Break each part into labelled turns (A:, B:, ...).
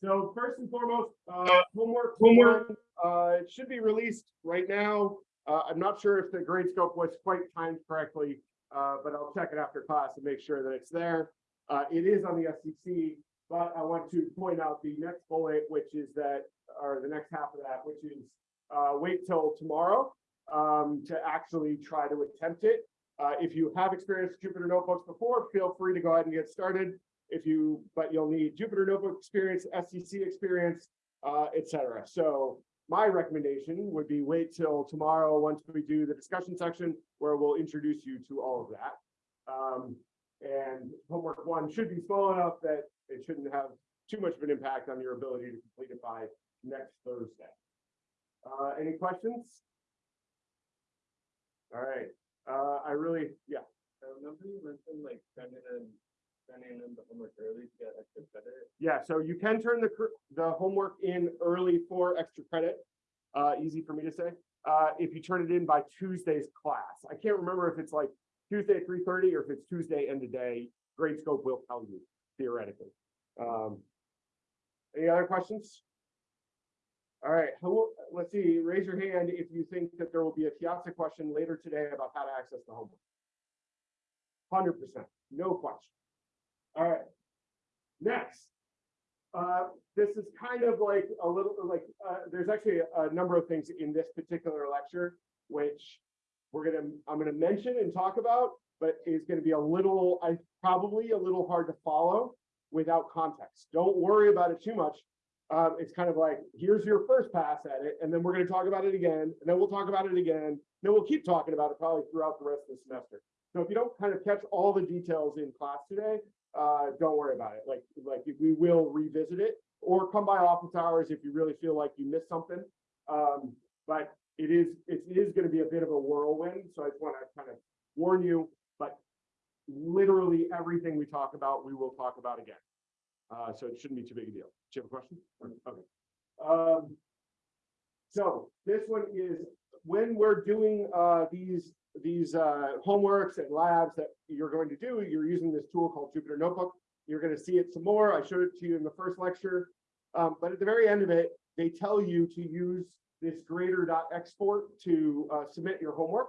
A: so first and foremost, uh, homework, homework, uh, it should be released right now. Uh, I'm not sure if the Gradescope was quite timed correctly, uh, but I'll check it after class and make sure that it's there. Uh, it is on the SCC, but I want to point out the next bullet, which is that, or the next half of that, which is, uh, wait till tomorrow, um, to actually try to attempt it. Uh, if you have experienced Jupyter notebooks before, feel free to go ahead and get started. If you, but you'll need Jupyter notebook experience, SCC experience, uh, et cetera. So my recommendation would be wait till tomorrow, once we do the discussion section, where we'll introduce you to all of that. Um, and homework one should be small enough that it shouldn't have too much of an impact on your ability to complete it by next Thursday. Uh, any questions? All right, uh, I really, yeah,
B: I remember you mentioned like sending in, sending in the homework early to get extra credit.
A: yeah, so you can turn the, the homework in early for extra credit. Uh, easy for me to say, uh, if you turn it in by Tuesday's class. I can't remember if it's like Tuesday at three thirty or if it's Tuesday end of day. Gradescope will tell you theoretically. Um, any other questions? All right, let's see, raise your hand if you think that there will be a Piazza question later today about how to access the homework. Hundred percent, no question. All right. Next. Uh, this is kind of like a little, like, uh, there's actually a, number of things in this particular lecture, which we're gonna, I'm gonna mention and talk about, but is gonna be a little, I, probably a little hard to follow without context. Don't worry about it too much. Um, it's kind of like, here's your first pass at it, and then we're gonna talk about it again, and then we'll talk about it again. and Then we'll keep talking about it probably throughout the rest of the semester. So if you don't kind of catch all the details in class today, uh, don't worry about it. Like, like we will revisit it or come by office hours if you really feel like you missed something. Um, but it is, it is gonna be a bit of a whirlwind, so I just wanna kind of warn you, but literally everything we talk about, we will talk about again. Uh, so it shouldn't be too big a deal. Do you have a question? Okay. Um, so this one is when we're doing, uh, these, these, uh, homeworks and labs that you're going to do, you're using this tool called Jupyter Notebook. You're gonna see it some more. I showed it to you in the first lecture. Um, but at the very end of it, they tell you to use this grader.export to, uh, submit your homework.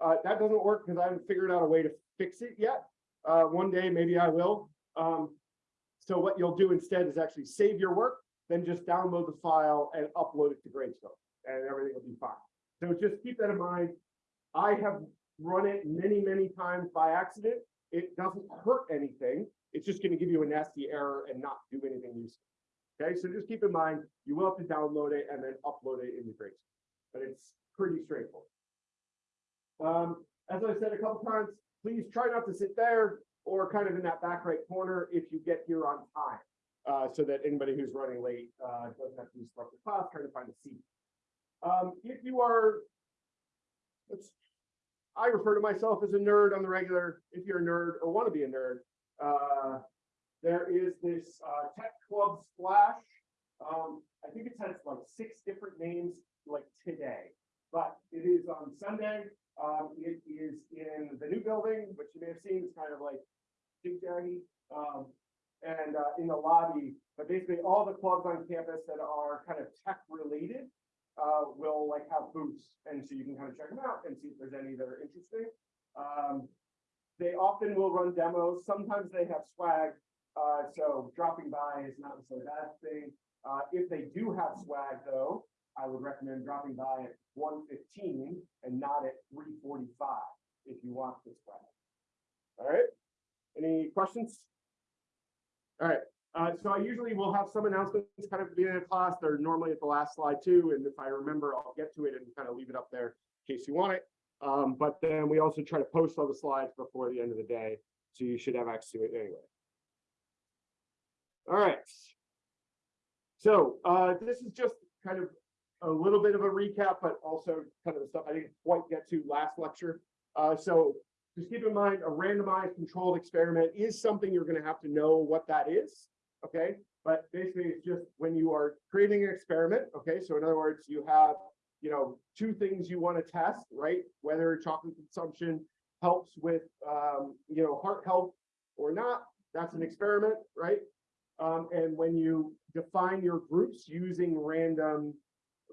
A: Uh, that doesn't work because I haven't figured out a way to fix it yet. Uh, one day, maybe I will. Um, so what you'll do instead is actually save your work, then just download the file and upload it to Gradescope and everything will be fine. So just keep that in mind. I have run it many, many times by accident. It doesn't hurt anything. It's just going to give you a nasty error and not do anything useful. Okay, so just keep in mind, you will have to download it and then upload it in into Gradescope, but it's pretty straightforward. Um, as I said a couple times, please try not to sit there or kind of in that back right corner if you get here on time. Uh, so that anybody who's running late, uh, doesn't have to disrupt the class, trying to find a seat. Um, if you are, let's, I refer to myself as a nerd on the regular, if you're a nerd or want to be a nerd, uh, there is this, uh, tech club splash. Um, I think it has like six different names like today, but it is on Sunday. Um, it is in the new building, which you may have seen, it's kind of like jiggy, um, and, uh, in the lobby, but basically all the clubs on campus that are kind of tech related, uh, will like have booths, and so you can kind of check them out and see if there's any that are interesting. Um, they often will run demos, sometimes they have swag, uh, so dropping by is not necessarily a bad thing. Uh, if they do have swag though, I would recommend dropping by at one fifteen and not at three forty-five if you want the swag. All right, any questions? All right, uh, so I usually will have some announcements kind of at the beginning of class. They're normally at the last slide too, and if I remember, I'll get to it and kind of leave it up there in case you want it. Um, but then we also try to post all the slides before the end of the day, so you should have access to it anyway. All right. So, uh, this is just kind of a little bit of a recap, but also kind of the stuff I didn't quite get to last lecture. Uh, so just keep in mind, a randomized controlled experiment is something you're gonna have to know what that is, okay? But basically, it's just when you are creating an experiment, okay? So in other words, you have, you know, two things you wanna test, right? Whether chocolate consumption helps with, um, you know, heart health or not, that's an experiment, right? Um, and when you define your groups using random,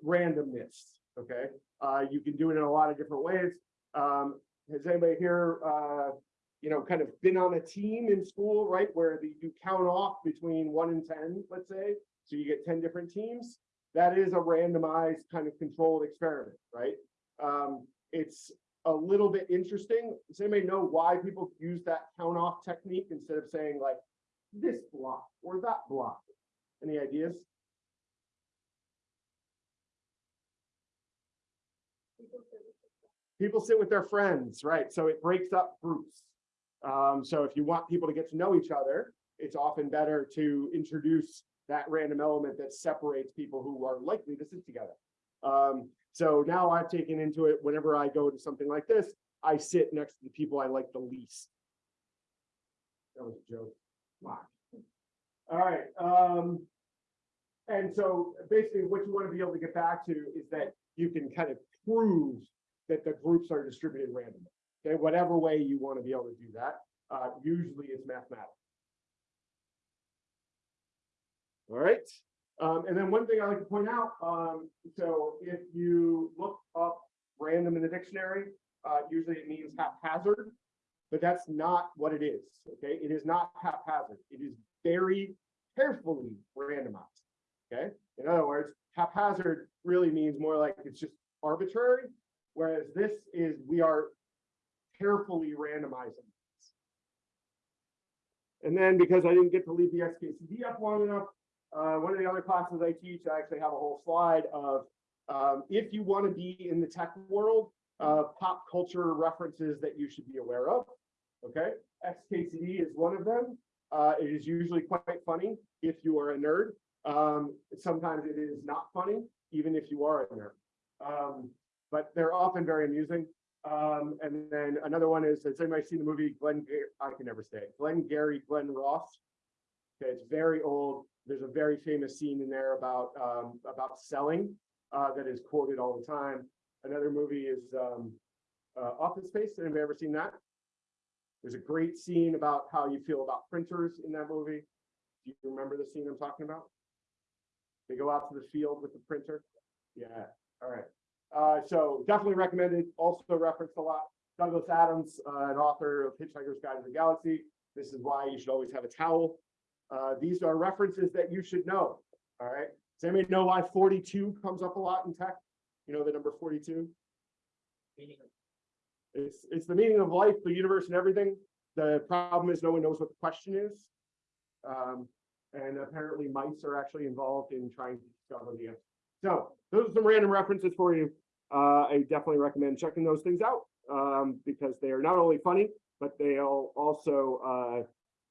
A: randomness, okay? Uh, you can do it in a lot of different ways. Um, has anybody here, uh, you know, kind of been on a team in school, right? Where the, you count off between one and ten, let's say, so you get ten different teams. That is a randomized kind of controlled experiment, right? Um, it's a little bit interesting. Does anybody know why people use that count off technique instead of saying like this block or that block? Any ideas? People sit with their friends, right? So it breaks up groups. Um, so if you want people to get to know each other, it's often better to introduce that random element that separates people who are likely to sit together. Um, so now I've taken into it, whenever I go to something like this, I sit next to the people I like the least. That was a joke. Wow. All right, um. And so basically what you want to be able to get back to is that you can kind of prove that the groups are distributed randomly. Okay, whatever way you want to be able to do that, uh, usually it's mathematical. All right, um, and then one thing I like to point out, um, so if you look up random in the dictionary, uh, usually it means haphazard, but that's not what it is, okay? It is not haphazard. It is very carefully randomized, okay? In other words, haphazard really means more like it's just arbitrary, whereas this is, we are carefully randomizing. And then because I didn't get to leave the XKCD up long enough, uh, one of the other classes I teach, I actually have a whole slide of um, if you want to be in the tech world, uh, pop culture references that you should be aware of. Okay, XKCD is one of them. Uh, it is usually quite funny if you are a nerd. Um, sometimes it is not funny, even if you are a nerd. Um, but they're often very amusing. Um, and then another one is, has anybody seen the movie Glenn, I can never say Glenn Gary, Glenn Ross? Okay, it's very old. There's a very famous scene in there about, um, about selling, uh, that is quoted all the time. Another movie is, um, uh, Office Space. Anybody ever seen that? There's a great scene about how you feel about printers in that movie. Do you remember the scene I'm talking about? They go out to the field with the printer. Yeah, all right. Uh, so definitely recommended, also referenced a lot. Douglas Adams, uh, an author of Hitchhiker's Guide to the Galaxy. This is why you should always have a towel. Uh, these are references that you should know, all right? Does anybody know why forty-two comes up a lot in tech? You know the number forty-two? It's, it's the meaning of life, the universe and everything. The problem is no one knows what the question is. Um, and apparently mice are actually involved in trying to discover the answer. So those are some random references for you. Uh, I definitely recommend checking those things out, um, because they are not only funny, but they'll also, uh,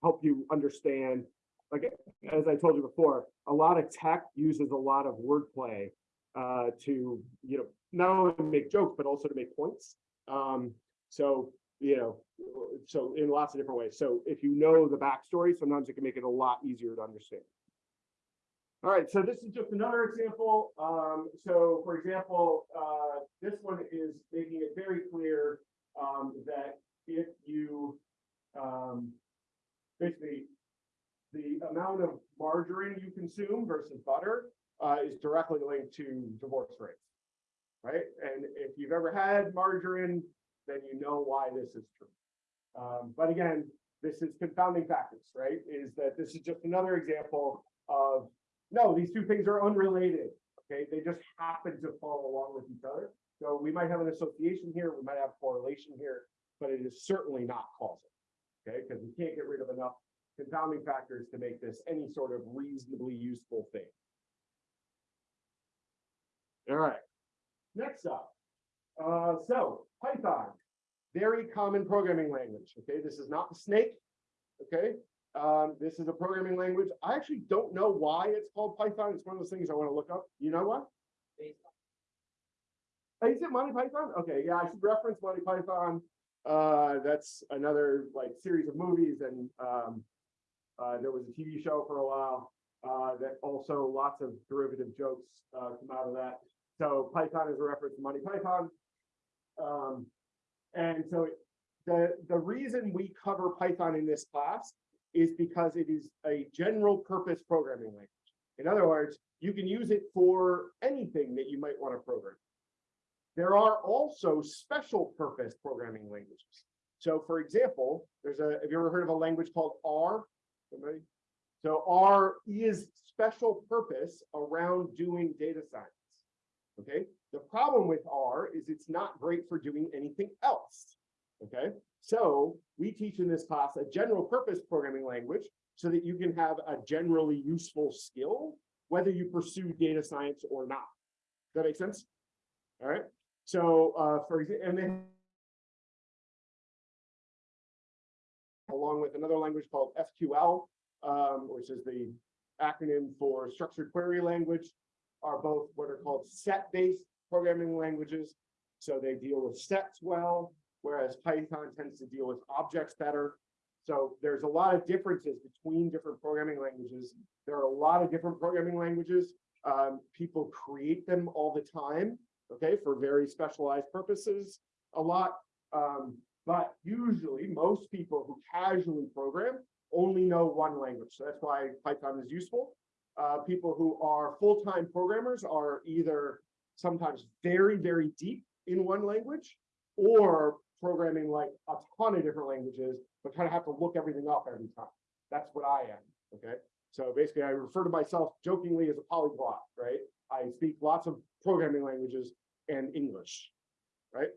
A: help you understand. Like, as I told you before, a lot of tech uses a lot of wordplay, uh, to, you know, not only make jokes, but also to make points. Um, so, you know, so in lots of different ways. So if you know the backstory, sometimes it can make it a lot easier to understand. All right, so this is just another example. Um, so for example, uh, this one is making it very clear um, that if you um, basically the amount of margarine you consume versus butter uh, is directly linked to divorce rates right? And if you've ever had margarine, then you know why this is true. Um, but again, this is confounding factors, right? Is that this is just another example of, no, these two things are unrelated, okay? They just happen to follow along with each other. So we might have an association here, we might have correlation here, but it is certainly not causal, okay? Because we can't get rid of enough confounding factors to make this any sort of reasonably useful thing. All right. Next up, uh, so Python, very common programming language. Okay, this is not the snake. Okay, um, this is a programming language. I actually don't know why it's called Python. It's one of those things I want to look up. You know what? Oh, Is it Monty Python? Okay, yeah, I should reference Monty Python. Uh, that's another like series of movies, and um, uh, there was a TV show for a while uh, that also lots of derivative jokes uh, come out of that. So Python is a reference to Monty Python. Um, and so it- the, the reason we cover Python in this class is because it is a general purpose programming language. In other words, you can use it for anything that you might want to program. There are also special purpose programming languages. So for example, there's a, have you ever heard of a language called R? Somebody? So R is special purpose around doing data science. Okay, the problem with R is it's not great for doing anything else. Okay, so we teach in this class a general purpose programming language so that you can have a generally useful skill, whether you pursue data science or not. Does that make sense? All right. So uh, for example, and then along with another language called SQL, um, which is the acronym for structured query language, are both what are called set-based programming languages. So they deal with sets well, whereas Python tends to deal with objects better. So there's a lot of differences between different programming languages. There are a lot of different programming languages. Um, people create them all the time, okay, for very specialized purposes a lot. Um, but usually most people who casually program only know one language. So that's why Python is useful. Uh, people who are full-time programmers are either sometimes very, very deep in one language or programming like a ton of different languages, but kind of have to look everything up every time. That's what I am, okay? So basically I refer to myself jokingly as a polyglot, right? I speak lots of programming languages and English, right?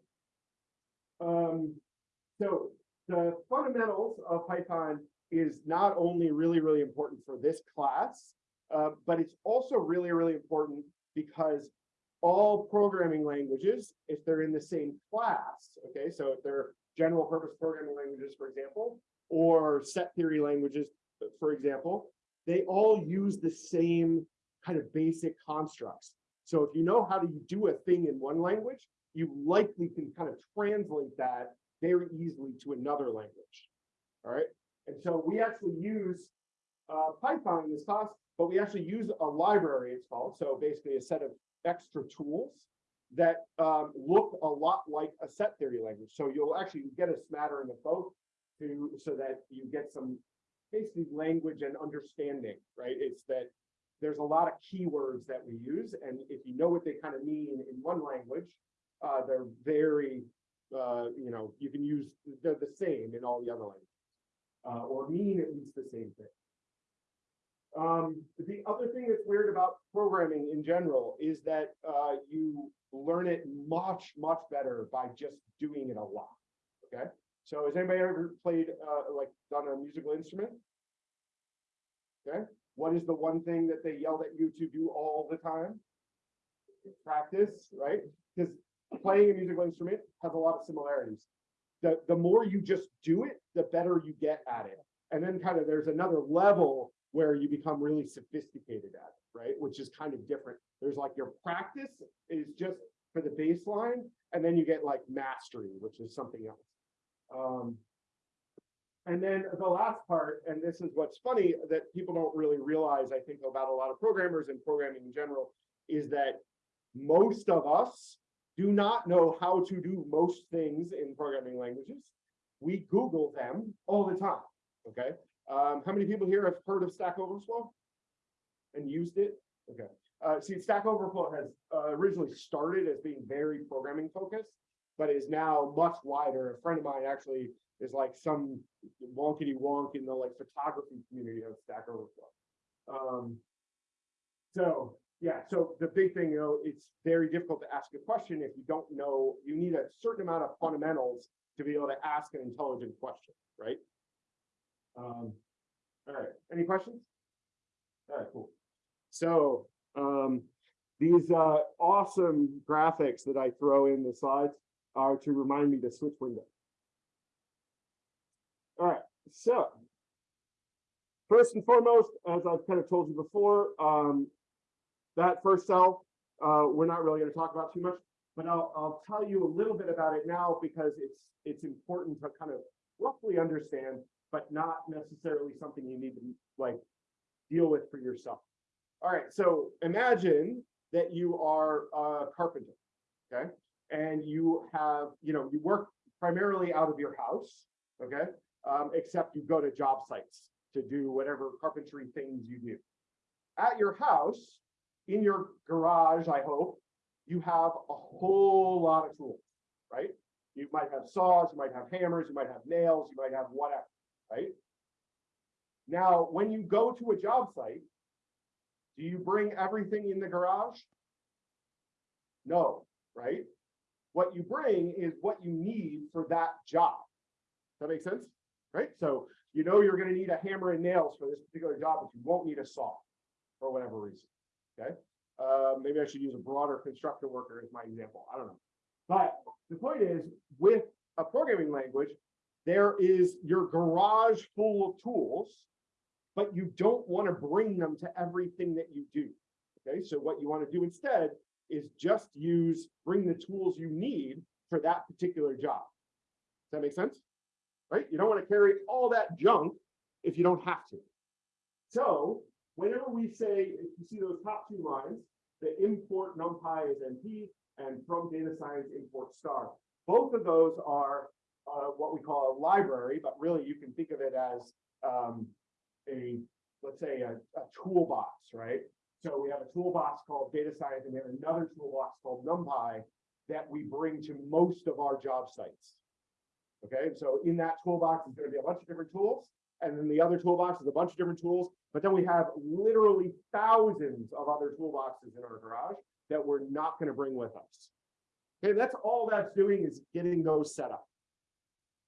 A: Um, so the fundamentals of Python is not only really, really important for this class, uh, but it's also really, really important because all programming languages, if they're in the same class, okay, so if they're general purpose programming languages, for example, or set theory languages, for example, they all use the same kind of basic constructs. So if you know how to do a thing in one language, you likely can kind of translate that very easily to another language. All right. And so we actually use uh, Python in this class, but we actually use a library, it's called. So basically a set of extra tools that um, look a lot like a set theory language. So you'll actually get a smattering of both to so that you get some basically language and understanding, right? It's that there's a lot of keywords that we use, and if you know what they kind of mean in one language, uh, they're very, uh, you know, you can use, they're the same in all the other languages, uh, or mean at least the same thing. Um, the other thing that's weird about programming in general is that uh, you learn it much, much better by just doing it a lot. Okay. So has anybody ever played uh, like done a musical instrument? Okay. What is the one thing that they yelled at you to do all the time? Practice, right? Because playing a musical instrument has a lot of similarities. The, the more you just do it, the better you get at it. And then kind of there's another level where you become really sophisticated at it, right? Which is kind of different. There's like your practice is just for the baseline, and then you get like mastery, which is something else. Um, and then the last part, and this is what's funny that people don't really realize, I think, about a lot of programmers and programming in general, is that most of us do not know how to do most things in programming languages. We Google them all the time, okay? Um, how many people here have heard of Stack Overflow and used it? Okay. Uh, see, Stack Overflow has uh, originally started as being very programming focused, but is now much wider. A friend of mine actually is like some wonkety wonk in the like photography community of Stack Overflow. Um, so yeah, so the big thing, you know, it's very difficult to ask a question if you don't know, you need a certain amount of fundamentals to be able to ask an intelligent question, right? Um, all right, any questions? All right, cool. So um, these uh, awesome graphics that I throw in the slides are to remind me to switch windows. All right, so first and foremost, as I've kind of told you before, um, that first cell, uh, we're not really going to talk about too much, but I'll, I'll tell you a little bit about it now because it's it's important to kind of roughly understand, but not necessarily something you need to like deal with for yourself. All right, so imagine that you are a carpenter, okay? And you have, you know, you work primarily out of your house, okay? Um, except you go to job sites to do whatever carpentry things you do. At your house, in your garage, I hope, you have a whole lot of tools, right? You might have saws, you might have hammers, you might have nails, you might have whatever, right? Now, when you go to a job site, do you bring everything in the garage? No, right? What you bring is what you need for that job. That makes sense, right? So you know you're gonna need a hammer and nails for this particular job, but you won't need a saw for whatever reason, okay? Uh, maybe I should use a broader construction worker as my example, I don't know. But the point is, with a programming language, there is your garage full of tools, but you don't want to bring them to everything that you do. Okay, so what you want to do instead is just use, bring the tools you need for that particular job. Does that make sense? Right? You don't want to carry all that junk if you don't have to. So whenever we say, if you see those top two lines, the import numpy is np and from data science import star. Both of those are uh, what we call a library, but really you can think of it as um, a, let's say a, a toolbox, right? So we have a toolbox called data science and we have another toolbox called NumPy that we bring to most of our job sites. Okay, so in that toolbox is going to be a bunch of different tools. And then the other toolbox is a bunch of different tools, but then we have literally thousands of other toolboxes in our garage that we're not going to bring with us. Okay, that's all that's doing is getting those set up.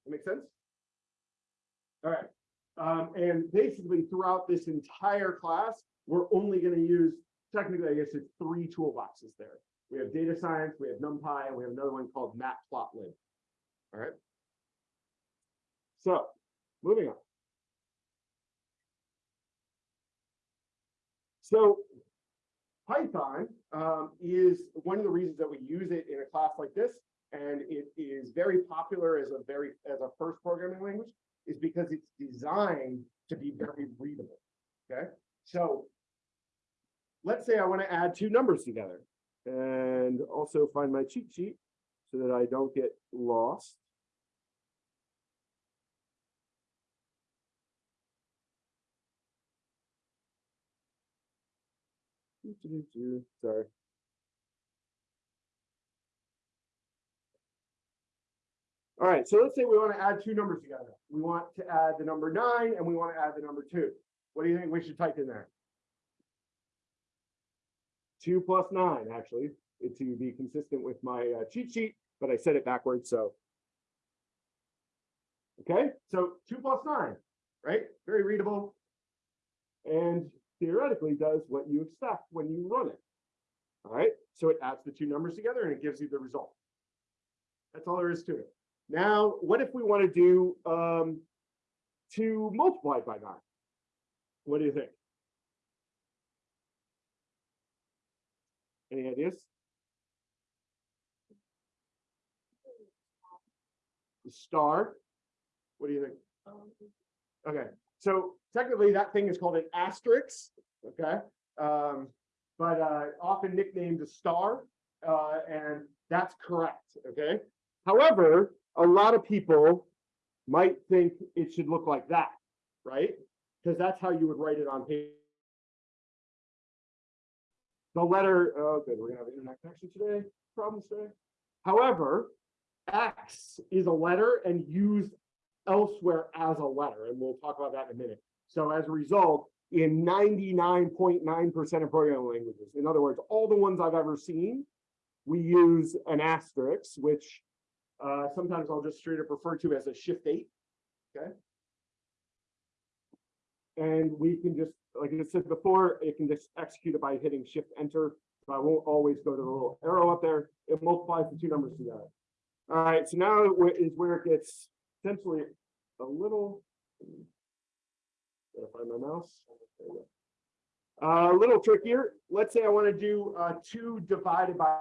A: Make sense? All right. Um, and basically throughout this entire class, we're only going to use, technically, I guess it's three toolboxes there. We have data science, we have NumPy, and we have another one called Matplotlib. All right. So moving on. So Python um, is one of the reasons that we use it in a class like this, and it is very popular as a very as a first programming language, is because it's designed to be very readable. Okay, so let's say I want to add two numbers together, and also find my cheat sheet so that I don't get lost. Sorry. All right, so let's say we want to add two numbers together. We want to add the number nine and we want to add the number two. What do you think we should type in there? Two plus nine, actually, to be consistent with my uh, cheat sheet, but I said it backwards, so. Okay, so two plus nine, right? Very readable. And theoretically does what you expect when you run it. All right, so it adds the two numbers together and it gives you the result. That's all there is to it. Now, what if we want to do um, two multiplied by nine? What do you think? Any ideas? The star. What do you think? Okay, so technically that thing is called an asterisk, okay? Um, but uh, often nicknamed a star, uh, and that's correct, okay? However, a lot of people might think it should look like that, right? Because that's how you would write it on paper. The letter, oh good, we're gonna have internet connection today, problems today. However, X is a letter and used elsewhere as a letter, and we'll talk about that in a minute. So as a result, in 99.9% of programming languages, in other words, all the ones I've ever seen, we use an asterisk, which uh, sometimes I'll just straight up refer to as a shift eight. Okay. And we can just, like I said before, it can just execute it by hitting shift enter. So I won't always go to the little arrow up there. It multiplies the two numbers together. All right, so now is where it gets essentially a little. Gotta find my mouse. A uh, little trickier. Let's say I want to do uh, two divided by